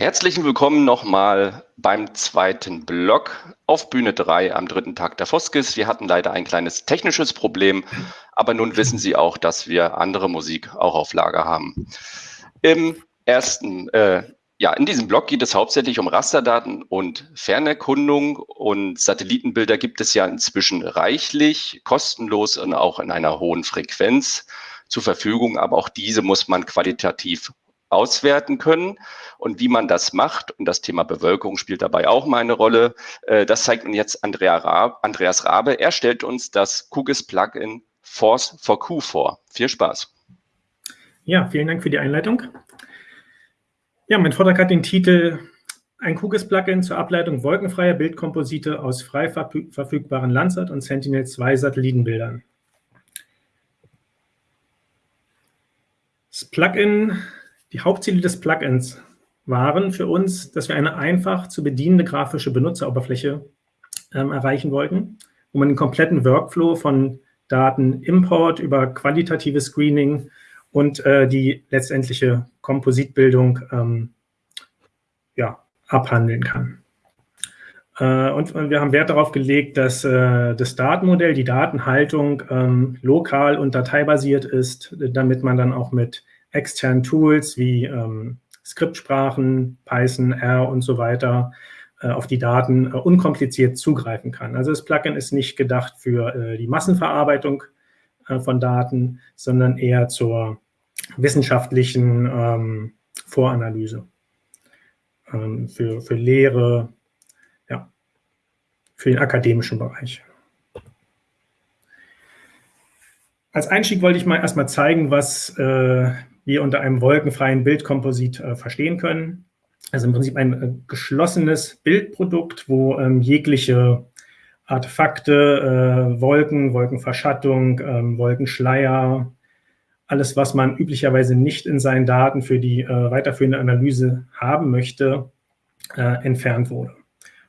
Herzlichen Willkommen nochmal beim zweiten Blog auf Bühne 3 am dritten Tag der Foskis. Wir hatten leider ein kleines technisches Problem, aber nun wissen Sie auch, dass wir andere Musik auch auf Lager haben. Im ersten, äh, ja, in diesem Blog geht es hauptsächlich um Rasterdaten und Fernerkundung und Satellitenbilder gibt es ja inzwischen reichlich, kostenlos und auch in einer hohen Frequenz zur Verfügung, aber auch diese muss man qualitativ auswerten können. Und wie man das macht, und das Thema Bewölkung spielt dabei auch mal eine Rolle, äh, das zeigt uns jetzt Andreas Rabe. Er stellt uns das QGIS Plugin Force for Q vor. Viel Spaß. Ja, vielen Dank für die Einleitung. Ja, mein Vortrag hat den Titel ein QGIS-Plugin zur Ableitung wolkenfreier Bildkomposite aus frei verfügbaren Landsat- und Sentinel-2-Satellitenbildern. Das Plugin die Hauptziele des Plugins waren für uns, dass wir eine einfach zu bedienende grafische Benutzeroberfläche ähm, erreichen wollten, wo man den kompletten Workflow von Datenimport über qualitatives Screening und äh, die letztendliche Kompositbildung ähm, ja, abhandeln kann. Äh, und wir haben Wert darauf gelegt, dass äh, das Datenmodell, die Datenhaltung ähm, lokal und dateibasiert ist, damit man dann auch mit externen Tools wie ähm, Skriptsprachen, Python, R und so weiter äh, auf die Daten äh, unkompliziert zugreifen kann. Also das Plugin ist nicht gedacht für äh, die Massenverarbeitung äh, von Daten, sondern eher zur wissenschaftlichen ähm, Voranalyse, ähm, für, für Lehre, ja, für den akademischen Bereich. Als Einstieg wollte ich mal erstmal zeigen, was äh, wir unter einem wolkenfreien Bildkomposit äh, verstehen können. Also im Prinzip ein äh, geschlossenes Bildprodukt, wo ähm, jegliche Artefakte, äh, Wolken, Wolkenverschattung, ähm, Wolkenschleier, alles, was man üblicherweise nicht in seinen Daten für die äh, weiterführende Analyse haben möchte, äh, entfernt wurde.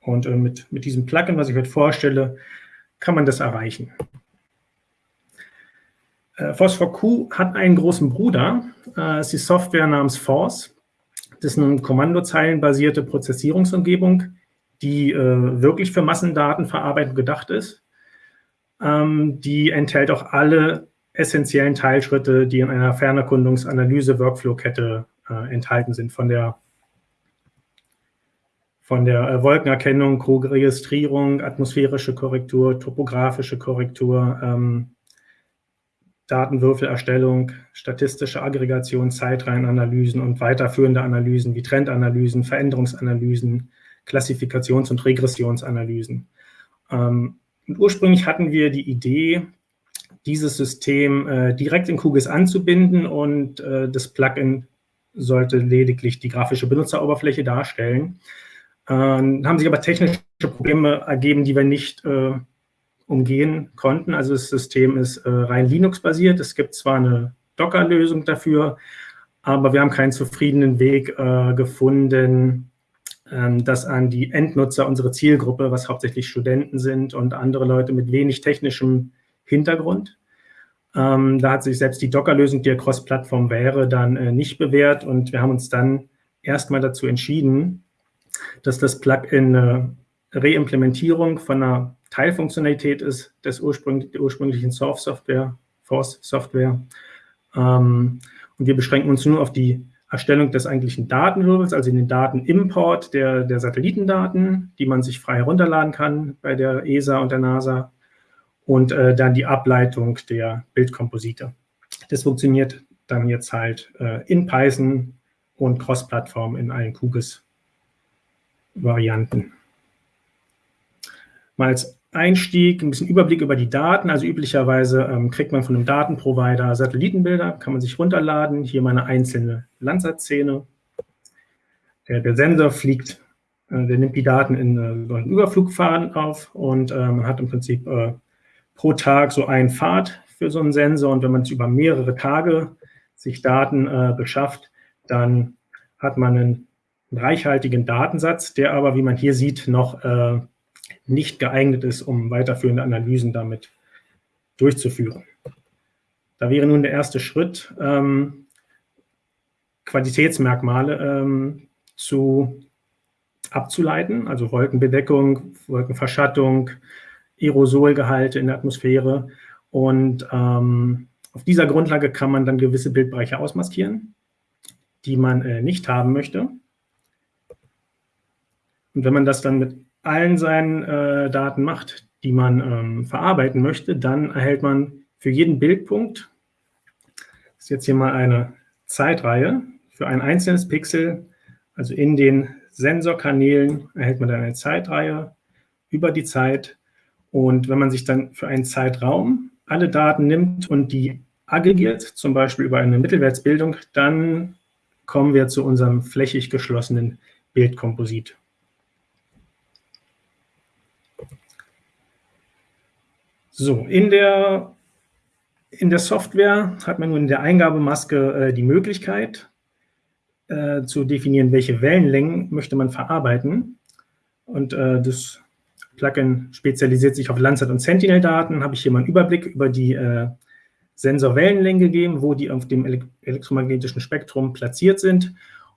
Und äh, mit, mit diesem Plugin, was ich heute vorstelle, kann man das erreichen. Äh, Phosphor-Q hat einen großen Bruder, äh, ist die Software namens Force. Das ist eine kommandozeilenbasierte Prozessierungsumgebung, die äh, wirklich für Massendatenverarbeitung gedacht ist. Ähm, die enthält auch alle essentiellen Teilschritte, die in einer Fernerkundungsanalyse-Workflow-Kette äh, enthalten sind, von der von der Wolkenerkennung, Krug-Registrierung, atmosphärische Korrektur, topografische Korrektur, ähm, Datenwürfelerstellung, statistische Aggregation, Zeitreihenanalysen und weiterführende Analysen wie Trendanalysen, Veränderungsanalysen, Klassifikations- und Regressionsanalysen. Ähm, ursprünglich hatten wir die Idee, dieses System äh, direkt in QGIS anzubinden und äh, das Plugin sollte lediglich die grafische Benutzeroberfläche darstellen. Äh, haben sich aber technische Probleme ergeben, die wir nicht äh, umgehen konnten. Also das System ist äh, rein Linux-basiert. Es gibt zwar eine Docker-Lösung dafür, aber wir haben keinen zufriedenen Weg äh, gefunden, ähm, das an die Endnutzer, unsere Zielgruppe, was hauptsächlich Studenten sind und andere Leute mit wenig technischem Hintergrund. Ähm, da hat sich selbst die Docker-Lösung, die ja Cross-Plattform wäre, dann äh, nicht bewährt und wir haben uns dann erstmal dazu entschieden, dass das Plugin eine Reimplementierung von einer Teilfunktionalität ist des Ursprung, der ursprünglichen Source-Software, Force-Software. Ähm, und wir beschränken uns nur auf die Erstellung des eigentlichen Datenwirbels, also den Datenimport der, der Satellitendaten, die man sich frei herunterladen kann bei der ESA und der NASA und äh, dann die Ableitung der Bildkomposite. Das funktioniert dann jetzt halt äh, in Python und Cross-Plattform in allen QGIS-Varianten. Mal als Einstieg, ein bisschen Überblick über die Daten. Also üblicherweise ähm, kriegt man von einem Datenprovider Satellitenbilder, kann man sich runterladen. Hier meine einzelne Landsat-Szene. Der, der, Sensor fliegt, äh, der nimmt die Daten in äh, so einen Überflugfaden auf und äh, man hat im Prinzip äh, pro Tag so einen Pfad für so einen Sensor. Und wenn man es über mehrere Tage sich Daten äh, beschafft, dann hat man einen reichhaltigen Datensatz, der aber, wie man hier sieht, noch äh, nicht geeignet ist, um weiterführende Analysen damit durchzuführen. Da wäre nun der erste Schritt, ähm, Qualitätsmerkmale ähm, zu abzuleiten, also Wolkenbedeckung, Wolkenverschattung, Aerosolgehalte in der Atmosphäre. Und ähm, auf dieser Grundlage kann man dann gewisse Bildbereiche ausmaskieren, die man äh, nicht haben möchte. Und wenn man das dann mit allen seinen äh, Daten macht, die man ähm, verarbeiten möchte, dann erhält man für jeden Bildpunkt, das ist jetzt hier mal eine Zeitreihe, für ein einzelnes Pixel, also in den Sensorkanälen erhält man dann eine Zeitreihe über die Zeit. Und wenn man sich dann für einen Zeitraum alle Daten nimmt und die aggregiert, zum Beispiel über eine Mittelwertsbildung, dann kommen wir zu unserem flächig geschlossenen Bildkomposit. So, in der, in der Software hat man nun in der Eingabemaske äh, die Möglichkeit äh, zu definieren, welche Wellenlängen möchte man verarbeiten. Und äh, das Plugin spezialisiert sich auf Landsat- und Sentinel-Daten. Habe ich hier mal einen Überblick über die äh, Sensorwellenlängen gegeben, wo die auf dem elektromagnetischen Spektrum platziert sind.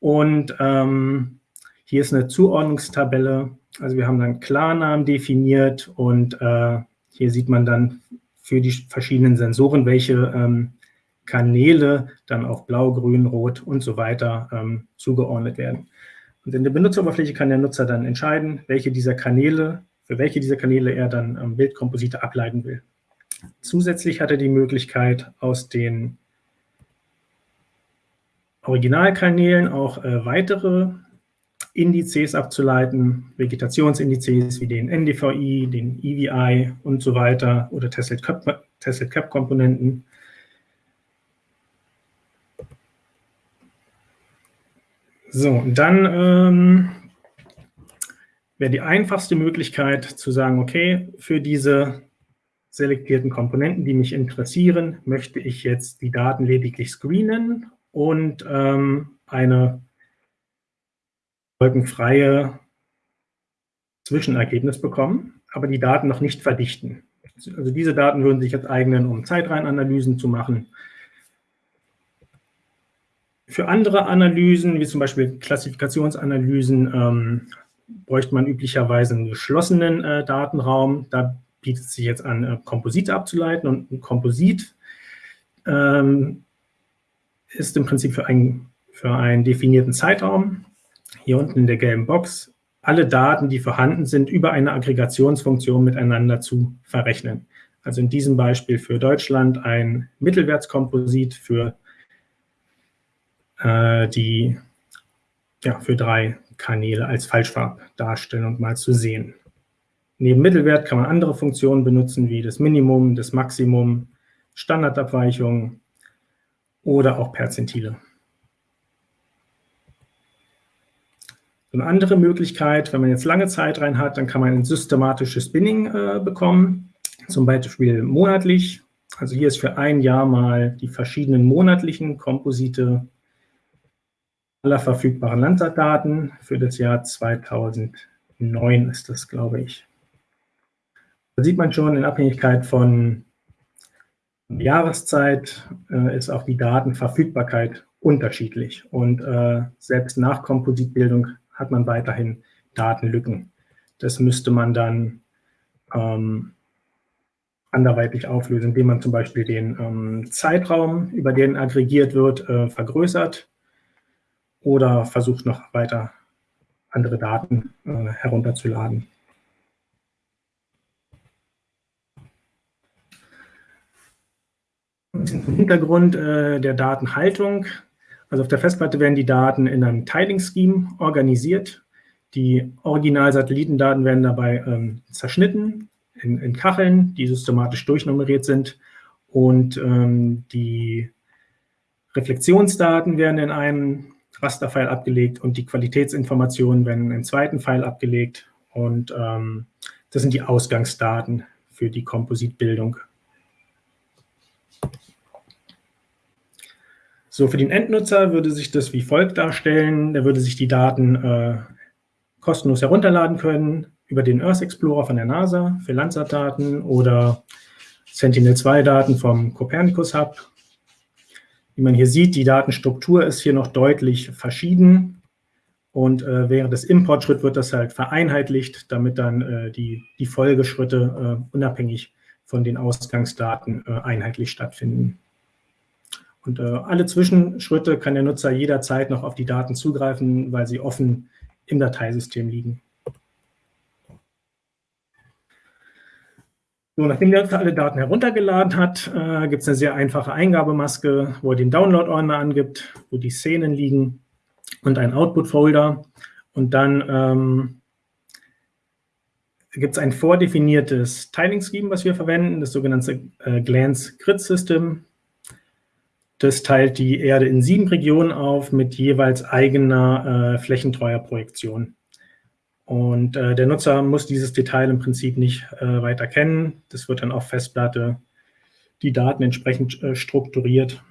Und ähm, hier ist eine Zuordnungstabelle. Also wir haben dann Klarnamen definiert und äh, hier sieht man dann für die verschiedenen Sensoren, welche ähm, Kanäle dann auf blau, grün, rot und so weiter ähm, zugeordnet werden. Und in der Benutzeroberfläche kann der Nutzer dann entscheiden, welche dieser Kanäle, für welche dieser Kanäle er dann ähm, Bildkomposite ableiten will. Zusätzlich hat er die Möglichkeit, aus den Originalkanälen auch äh, weitere Indizes abzuleiten, Vegetationsindizes wie den NDVI, den EVI und so weiter oder Teslet-Cap-Komponenten. So, und dann ähm, wäre die einfachste Möglichkeit zu sagen, okay, für diese selektierten Komponenten, die mich interessieren, möchte ich jetzt die Daten lediglich screenen und ähm, eine wolkenfreie Zwischenergebnis bekommen, aber die Daten noch nicht verdichten. Also diese Daten würden sich jetzt eignen, um Zeitreihenanalysen zu machen. Für andere Analysen, wie zum Beispiel Klassifikationsanalysen, ähm, bräuchte man üblicherweise einen geschlossenen äh, Datenraum. Da bietet es sich jetzt an, äh, Komposite abzuleiten. Und ein Komposit ähm, ist im Prinzip für, ein, für einen definierten Zeitraum hier unten in der gelben Box, alle Daten, die vorhanden sind, über eine Aggregationsfunktion miteinander zu verrechnen. Also in diesem Beispiel für Deutschland ein Mittelwertskomposit für äh, die ja, für drei Kanäle als Falschfarbdarstellung mal zu sehen. Neben Mittelwert kann man andere Funktionen benutzen, wie das Minimum, das Maximum, Standardabweichung oder auch Perzentile. Eine andere Möglichkeit, wenn man jetzt lange Zeit rein hat, dann kann man ein systematisches Binning äh, bekommen, zum Beispiel monatlich. Also hier ist für ein Jahr mal die verschiedenen monatlichen Komposite aller verfügbaren Landsat-Daten. Für das Jahr 2009 ist das, glaube ich. Da sieht man schon, in Abhängigkeit von Jahreszeit äh, ist auch die Datenverfügbarkeit unterschiedlich. Und äh, selbst nach Kompositbildung hat man weiterhin Datenlücken. Das müsste man dann ähm, anderweitig auflösen, indem man zum Beispiel den ähm, Zeitraum, über den aggregiert wird, äh, vergrößert oder versucht noch weiter andere Daten äh, herunterzuladen. Zum Hintergrund äh, der Datenhaltung also auf der Festplatte werden die Daten in einem Tiling-Scheme organisiert. Die Original-Satellitendaten werden dabei ähm, zerschnitten in, in, Kacheln, die systematisch durchnummeriert sind. Und ähm, die Reflexionsdaten werden in einem Rasterfile abgelegt und die Qualitätsinformationen werden einem zweiten File abgelegt. Und ähm, das sind die Ausgangsdaten für die Kompositbildung. So, für den Endnutzer würde sich das wie folgt darstellen. Der würde sich die Daten äh, kostenlos herunterladen können über den Earth Explorer von der NASA für Landsat-Daten oder Sentinel-2-Daten vom Copernicus Hub. Wie man hier sieht, die Datenstruktur ist hier noch deutlich verschieden. Und äh, während des Importschritts wird das halt vereinheitlicht, damit dann äh, die, die Folgeschritte äh, unabhängig von den Ausgangsdaten äh, einheitlich stattfinden. Und äh, alle Zwischenschritte kann der Nutzer jederzeit noch auf die Daten zugreifen, weil sie offen im Dateisystem liegen. So, nachdem der Nutzer alle Daten heruntergeladen hat, äh, gibt es eine sehr einfache Eingabemaske, wo er den Download-Ordner angibt, wo die Szenen liegen und ein Output-Folder. Und dann ähm, gibt es ein vordefiniertes Tiling-Scheme, was wir verwenden, das sogenannte äh, Glance Grid System. Das teilt die Erde in sieben Regionen auf mit jeweils eigener äh, flächentreuer Projektion. Und äh, der Nutzer muss dieses Detail im Prinzip nicht äh, weiter kennen. Das wird dann auf Festplatte die Daten entsprechend äh, strukturiert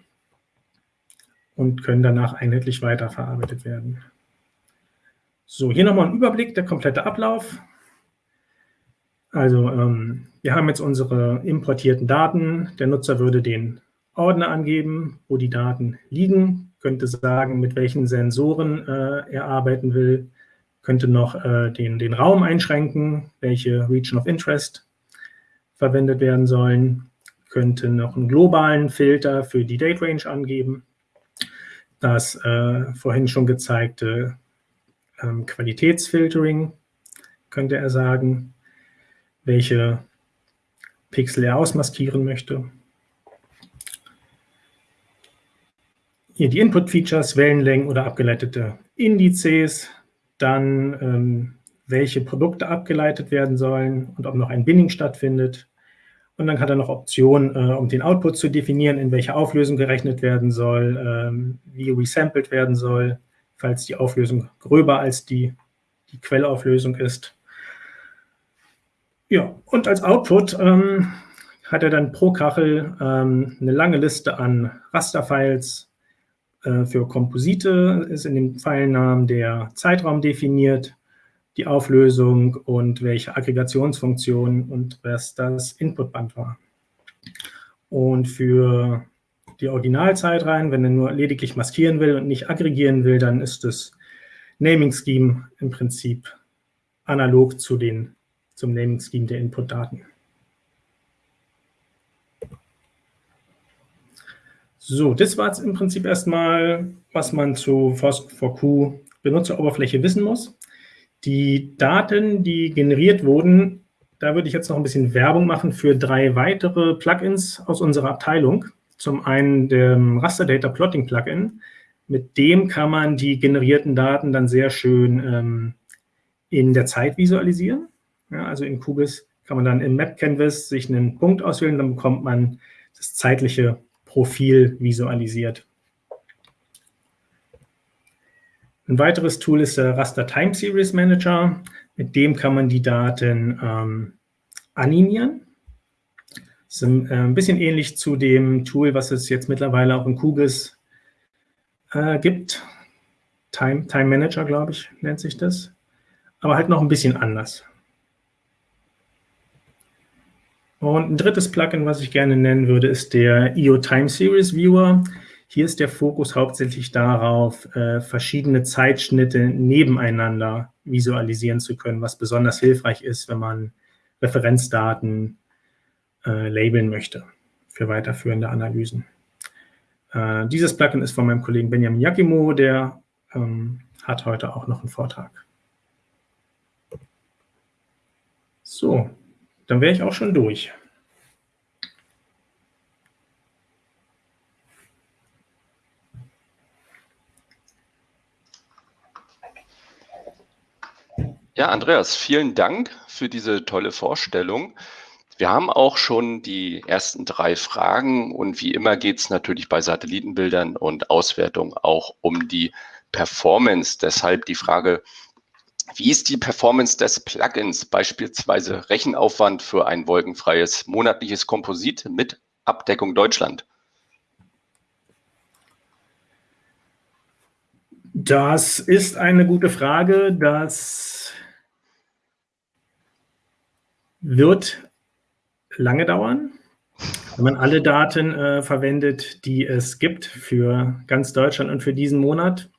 und können danach einheitlich weiterverarbeitet werden. So, hier nochmal ein Überblick, der komplette Ablauf. Also ähm, wir haben jetzt unsere importierten Daten. Der Nutzer würde den Ordner angeben, wo die Daten liegen, könnte sagen, mit welchen Sensoren äh, er arbeiten will, könnte noch äh, den, den Raum einschränken, welche Region of Interest verwendet werden sollen, könnte noch einen globalen Filter für die Date Range angeben, das äh, vorhin schon gezeigte ähm, Qualitätsfiltering könnte er sagen, welche Pixel er ausmaskieren möchte. Hier die Input-Features, Wellenlängen oder abgeleitete Indizes, dann ähm, welche Produkte abgeleitet werden sollen und ob noch ein Binding stattfindet. Und dann hat er noch Optionen, äh, um den Output zu definieren, in welcher Auflösung gerechnet werden soll, ähm, wie resampled werden soll, falls die Auflösung gröber als die, die Quellauflösung ist. Ja, und als Output ähm, hat er dann pro Kachel ähm, eine lange Liste an Rasterfiles, für Komposite ist in dem Pfeilnamen der Zeitraum definiert, die Auflösung und welche Aggregationsfunktion und was das Inputband war. Und für die Originalzeitreihen, wenn er nur lediglich maskieren will und nicht aggregieren will, dann ist das Naming Scheme im Prinzip analog zu den, zum Naming Scheme der Inputdaten. So, das war jetzt im Prinzip erstmal, was man zu FOSS4Q Benutzeroberfläche wissen muss. Die Daten, die generiert wurden, da würde ich jetzt noch ein bisschen Werbung machen für drei weitere Plugins aus unserer Abteilung. Zum einen dem Raster Data Plotting Plugin. Mit dem kann man die generierten Daten dann sehr schön ähm, in der Zeit visualisieren. Ja, also in QGIS kann man dann im Map Canvas sich einen Punkt auswählen, dann bekommt man das zeitliche Profil visualisiert. Ein weiteres Tool ist der Raster Time Series Manager. Mit dem kann man die Daten ähm, animieren. Das ist ein, äh, ein, bisschen ähnlich zu dem Tool, was es jetzt mittlerweile auch in QGIS äh, gibt. Time, Time Manager, glaube ich, nennt sich das. Aber halt noch ein bisschen anders. Und ein drittes Plugin, was ich gerne nennen würde, ist der IO Time Series Viewer. Hier ist der Fokus hauptsächlich darauf, äh, verschiedene Zeitschnitte nebeneinander visualisieren zu können, was besonders hilfreich ist, wenn man Referenzdaten äh, labeln möchte für weiterführende Analysen. Äh, dieses Plugin ist von meinem Kollegen Benjamin Yakimo, der ähm, hat heute auch noch einen Vortrag. So, dann wäre ich auch schon durch. Ja, Andreas, vielen Dank für diese tolle Vorstellung. Wir haben auch schon die ersten drei Fragen und wie immer geht es natürlich bei Satellitenbildern und Auswertung auch um die Performance. Deshalb die Frage, wie ist die Performance des Plugins, beispielsweise Rechenaufwand für ein wolkenfreies monatliches Komposit mit Abdeckung Deutschland? Das ist eine gute Frage. Das wird lange dauern, wenn man alle Daten äh, verwendet, die es gibt für ganz Deutschland und für diesen Monat.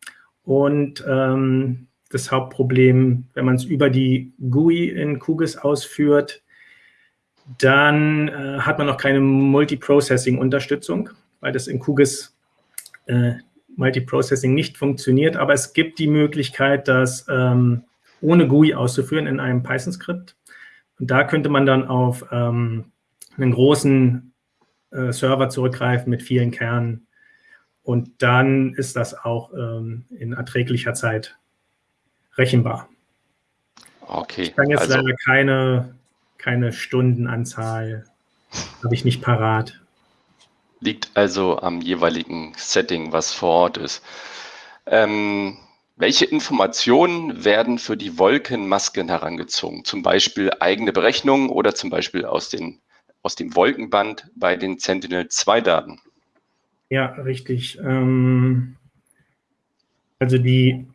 Und ähm, das Hauptproblem, wenn man es über die GUI in QGIS ausführt, dann äh, hat man noch keine Multiprocessing-Unterstützung, weil das in QGIS äh, Multiprocessing nicht funktioniert. Aber es gibt die Möglichkeit, das ähm, ohne GUI auszuführen in einem Python-Skript. Und da könnte man dann auf ähm, einen großen äh, Server zurückgreifen mit vielen Kernen. Und dann ist das auch ähm, in erträglicher Zeit rechenbar. Okay. Ich kann jetzt also, leider keine, keine Stundenanzahl, habe ich nicht parat. Liegt also am jeweiligen Setting, was vor Ort ist. Ähm, welche Informationen werden für die Wolkenmasken herangezogen? Zum Beispiel eigene Berechnungen oder zum Beispiel aus, den, aus dem Wolkenband bei den Sentinel-2-Daten? Ja, richtig. Ähm, also die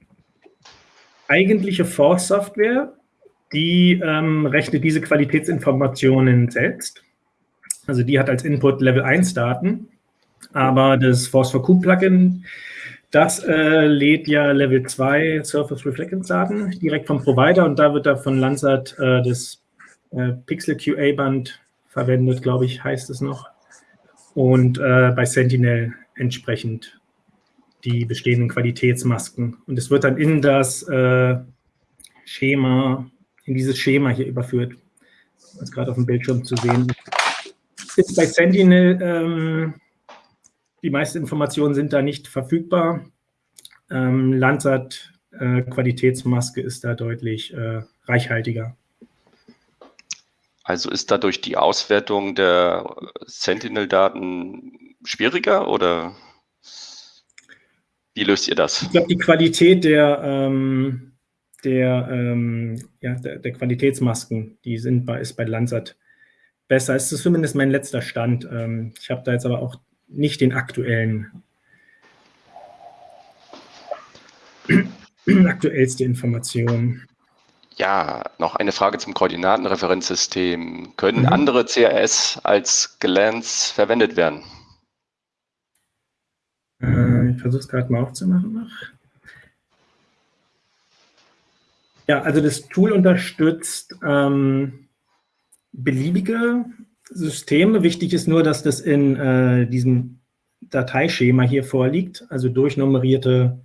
eigentliche Force-Software, die ähm, rechnet diese Qualitätsinformationen selbst. Also die hat als Input Level 1 Daten, aber das Force for Q Plugin, das äh, lädt ja Level 2 Surface Reflectance Daten direkt vom Provider und da wird da von Landsat äh, das äh, Pixel QA Band verwendet, glaube ich, heißt es noch. Und äh, bei Sentinel entsprechend die bestehenden Qualitätsmasken. Und es wird dann in das äh, Schema, in dieses Schema hier überführt, was gerade auf dem Bildschirm zu sehen ist. Bei Sentinel, ähm, die meisten Informationen sind da nicht verfügbar. Ähm, Landsat äh, Qualitätsmaske ist da deutlich äh, reichhaltiger. Also ist dadurch die Auswertung der Sentinel-Daten schwieriger oder? Wie löst ihr das? Ich glaube, die Qualität der, ähm, der, ähm, ja, der, der, Qualitätsmasken, die sind bei, ist bei Landsat besser. Es ist zumindest mein letzter Stand. Ähm, ich habe da jetzt aber auch nicht den aktuellen, aktuellste Information. Ja, noch eine Frage zum Koordinatenreferenzsystem. Können mhm. andere CRS als Glance verwendet werden? Äh, ich versuche es gerade mal aufzumachen noch. Ja, also das Tool unterstützt ähm, beliebige Systeme. Wichtig ist nur, dass das in äh, diesem Dateischema hier vorliegt, also durchnummerierte,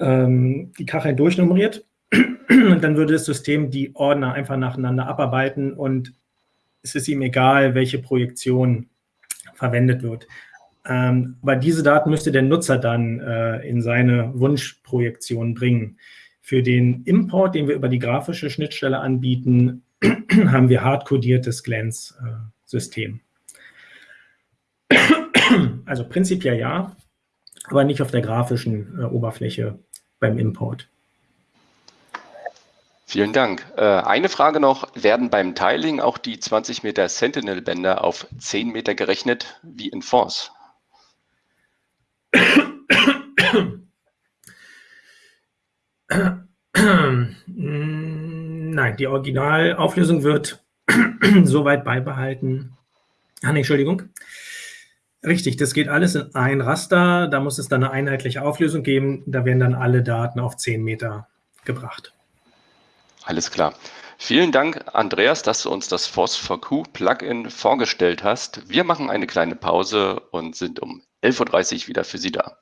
ähm, die Kacheln durchnummeriert. Und dann würde das System die Ordner einfach nacheinander abarbeiten und es ist ihm egal, welche Projektion verwendet wird. Ähm, aber diese Daten müsste der Nutzer dann äh, in seine Wunschprojektion bringen. Für den Import, den wir über die grafische Schnittstelle anbieten, haben wir hardcodiertes Glance-System. also prinzipiell ja, aber nicht auf der grafischen äh, Oberfläche beim Import. Vielen Dank. Äh, eine Frage noch, werden beim Tiling auch die 20 Meter Sentinel-Bänder auf 10 Meter gerechnet wie in Force? Nein, die Originalauflösung wird soweit beibehalten. Ah, nee, Entschuldigung. Richtig, das geht alles in ein Raster. Da muss es dann eine einheitliche Auflösung geben. Da werden dann alle Daten auf 10 Meter gebracht. Alles klar. Vielen Dank, Andreas, dass du uns das Phos4Q Plugin vorgestellt hast. Wir machen eine kleine Pause und sind um 11.30 Uhr wieder für Sie da.